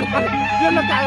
Dia lekat.